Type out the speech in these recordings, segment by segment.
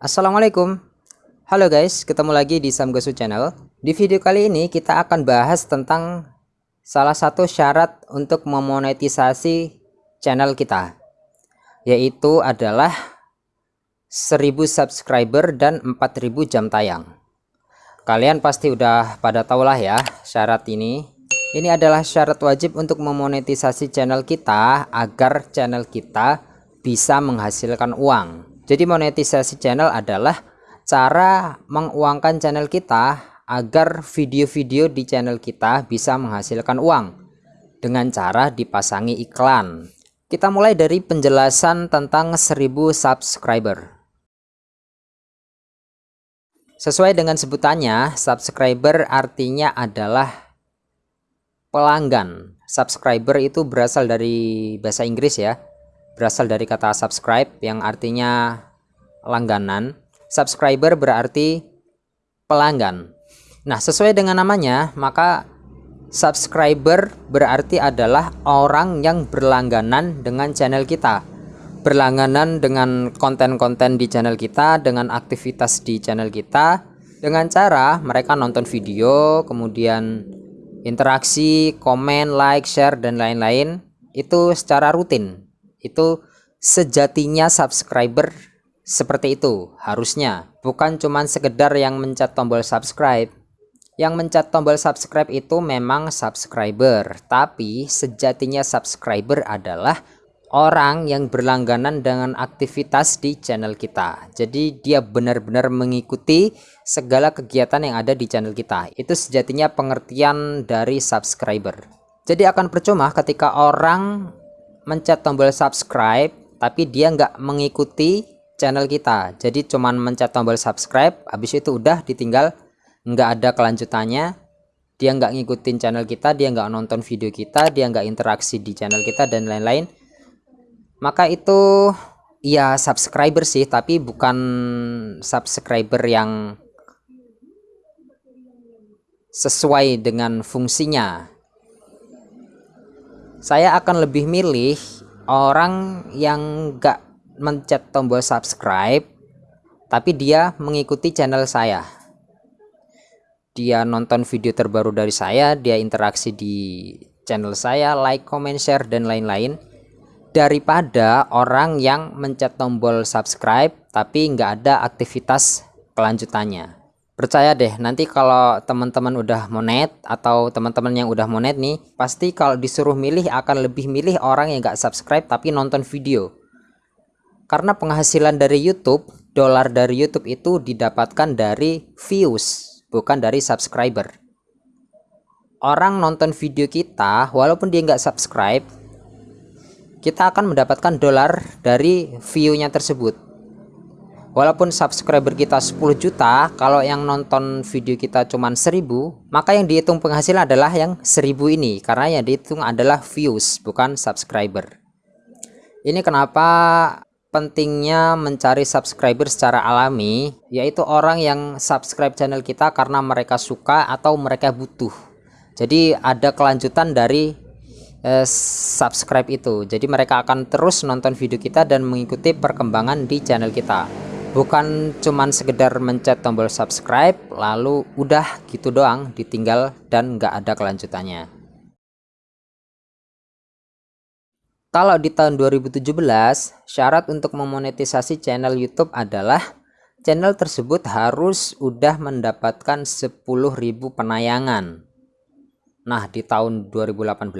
Assalamualaikum. Halo guys, ketemu lagi di Samgosu Channel. Di video kali ini kita akan bahas tentang Salah satu syarat untuk memonetisasi channel kita Yaitu adalah 1000 subscriber dan 4000 jam tayang. Kalian pasti udah pada tahu lah ya syarat ini. Ini adalah syarat wajib untuk memonetisasi channel kita Agar channel kita bisa menghasilkan uang jadi monetisasi channel adalah cara menguangkan channel kita agar video-video di channel kita bisa menghasilkan uang dengan cara dipasangi iklan. Kita mulai dari penjelasan tentang 1000 subscriber. Sesuai dengan sebutannya, subscriber artinya adalah pelanggan. Subscriber itu berasal dari bahasa Inggris ya berasal dari kata subscribe yang artinya langganan. Subscriber berarti pelanggan. Nah, sesuai dengan namanya, maka subscriber berarti adalah orang yang berlangganan dengan channel kita. Berlangganan dengan konten-konten di channel kita, dengan aktivitas di channel kita, dengan cara mereka nonton video, kemudian interaksi, komen, like, share, dan lain-lain itu secara rutin itu sejatinya subscriber seperti itu harusnya. Bukan cuman sekedar yang mencet tombol subscribe. Yang mencet tombol subscribe itu memang subscriber tapi sejatinya subscriber adalah orang yang berlangganan dengan aktivitas di channel kita. Jadi dia benar-benar mengikuti segala kegiatan yang ada di channel kita. Itu sejatinya pengertian dari subscriber. Jadi akan percuma ketika orang mencet tombol subscribe tapi dia nggak mengikuti channel kita. Jadi cuman mencet tombol subscribe habis itu udah ditinggal nggak ada kelanjutannya. Dia nggak ngikutin channel kita dia nggak nonton video kita dia nggak interaksi di channel kita dan lain-lain. Maka itu ya subscriber sih tapi bukan subscriber yang sesuai dengan fungsinya. Saya akan lebih milih orang yang gak mencet tombol subscribe tapi dia mengikuti channel saya. Dia nonton video terbaru dari saya dia interaksi di channel saya like comment share dan lain-lain. Daripada orang yang mencet tombol subscribe tapi nggak ada aktivitas kelanjutannya. Percaya deh nanti kalau teman-teman udah monet atau teman-teman yang udah monet nih pasti kalau disuruh milih akan lebih milih orang yang gak subscribe tapi nonton video karena penghasilan dari YouTube dolar dari YouTube itu didapatkan dari views bukan dari subscriber. Orang nonton video kita walaupun dia nggak subscribe kita akan mendapatkan dolar dari view-nya tersebut. Walaupun subscriber kita 10 juta kalau yang nonton video kita cuma 1000 maka yang dihitung penghasilan adalah yang 1000 ini karena yang dihitung adalah views bukan subscriber. Ini kenapa pentingnya mencari subscriber secara alami yaitu orang yang subscribe channel kita karena mereka suka atau mereka butuh. Jadi ada kelanjutan dari eh, subscribe itu. Jadi mereka akan terus nonton video kita dan mengikuti perkembangan di channel kita. Bukan cuman sekedar mencet tombol subscribe lalu udah gitu doang ditinggal dan nggak ada kelanjutannya kalau di tahun 2017 syarat untuk memonetisasi channel YouTube adalah channel tersebut harus udah mendapatkan 10.000 penayangan. Nah di tahun 2018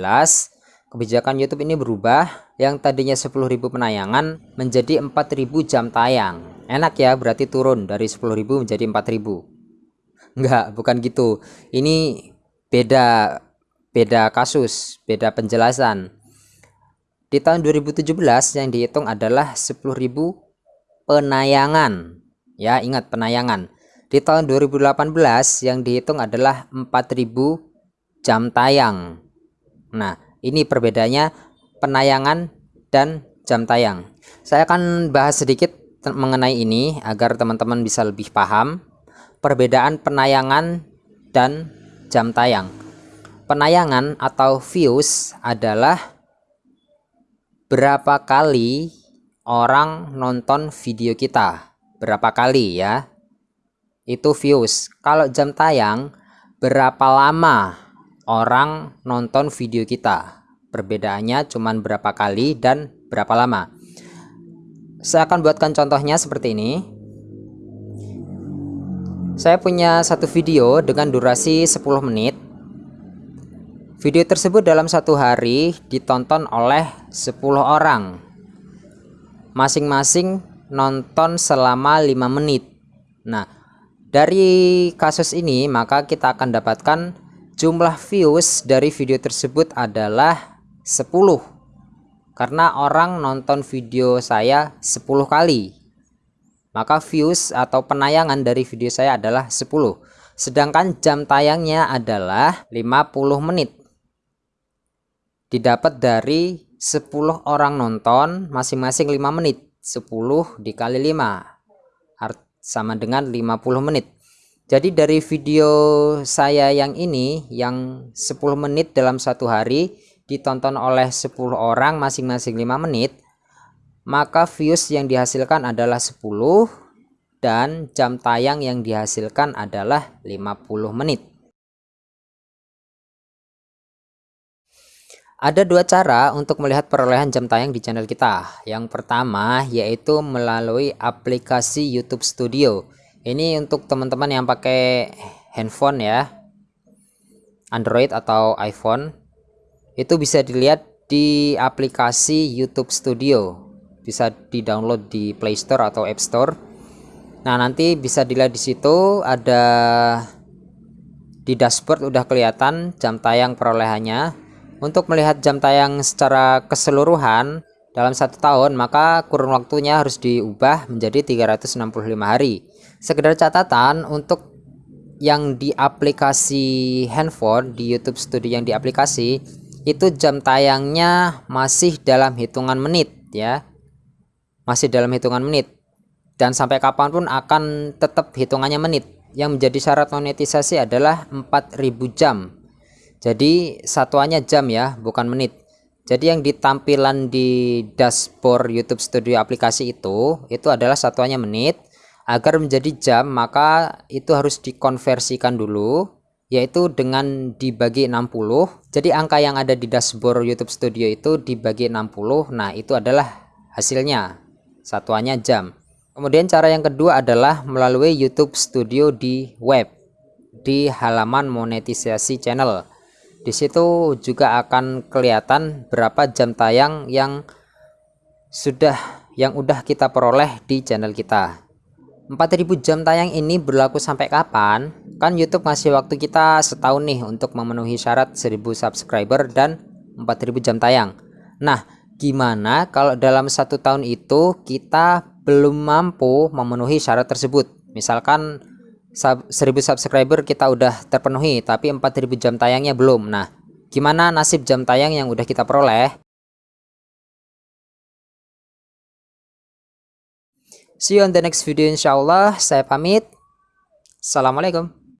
kebijakan YouTube ini berubah. Yang tadinya 10.000 penayangan menjadi 4.000 jam tayang. Enak ya berarti turun dari 10.000 menjadi 4.000 enggak bukan gitu. Ini beda beda kasus beda penjelasan di tahun 2017 yang dihitung adalah 10.000 penayangan. Ya ingat penayangan. Di tahun 2018 yang dihitung adalah 4.000 jam tayang. Nah ini perbedaannya penayangan dan jam tayang. Saya akan bahas sedikit mengenai ini agar teman-teman bisa lebih paham perbedaan penayangan dan jam tayang. Penayangan atau views adalah berapa kali orang nonton video kita. berapa kali ya? Itu views. Kalau jam tayang berapa lama orang nonton video kita? Perbedaannya cuman berapa kali dan berapa lama? Saya akan buatkan contohnya seperti ini. Saya punya satu video dengan durasi 10 menit video tersebut dalam satu hari ditonton oleh 10 orang. Masing-masing nonton selama 5 menit. Nah dari kasus ini maka kita akan dapatkan jumlah views dari video tersebut adalah 10 karena orang nonton video saya 10 kali. Maka views atau penayangan dari video saya adalah 10 sedangkan jam tayangnya adalah 50 menit didapat dari 10 orang nonton masing-masing 5 menit. 10 dikali 5 sama dengan 50 menit. Jadi dari video saya yang ini yang 10 menit dalam satu hari ditonton oleh 10 orang masing-masing 5 menit maka views yang dihasilkan adalah 10 dan jam tayang yang dihasilkan adalah 50 menit Ada dua cara untuk melihat perolehan jam tayang di channel kita. Yang pertama yaitu melalui aplikasi YouTube Studio. Ini untuk teman-teman yang pakai handphone ya. Android atau iPhone. Itu bisa dilihat di aplikasi YouTube Studio. Bisa di-download di Play Store atau App Store. Nah, nanti bisa dilihat di situ ada di dashboard udah kelihatan jam tayang perolehannya untuk melihat jam tayang secara keseluruhan dalam satu tahun, maka kurun waktunya harus diubah menjadi 365 hari. Sekedar catatan untuk yang di aplikasi handphone di YouTube Studio yang di aplikasi itu jam tayangnya masih dalam hitungan menit ya. Masih dalam hitungan menit. Dan sampai kapan pun akan tetap hitungannya menit. Yang menjadi syarat monetisasi adalah 4000 jam jadi satuannya jam ya bukan menit. Jadi yang ditampilan di dashboard YouTube Studio aplikasi itu itu adalah satuannya menit. Agar menjadi jam maka itu harus dikonversikan dulu yaitu dengan dibagi 60 jadi angka yang ada di dashboard YouTube Studio itu dibagi 60 nah itu adalah hasilnya. Satuannya jam. Kemudian cara yang kedua adalah melalui YouTube Studio di web di halaman monetisasi channel di situ juga akan kelihatan berapa jam tayang yang sudah yang udah kita peroleh di channel kita. 4000 jam tayang ini berlaku sampai kapan? Kan YouTube ngasih waktu kita setahun nih untuk memenuhi syarat 1000 subscriber dan 4000 jam tayang. Nah gimana kalau dalam satu tahun itu kita belum mampu memenuhi syarat tersebut? Misalkan 1000 subscriber kita udah terpenuhi tapi 4000 jam tayangnya belum. Nah gimana nasib jam tayang yang udah kita peroleh? See you on the next video insyaallah saya pamit. Assalamualaikum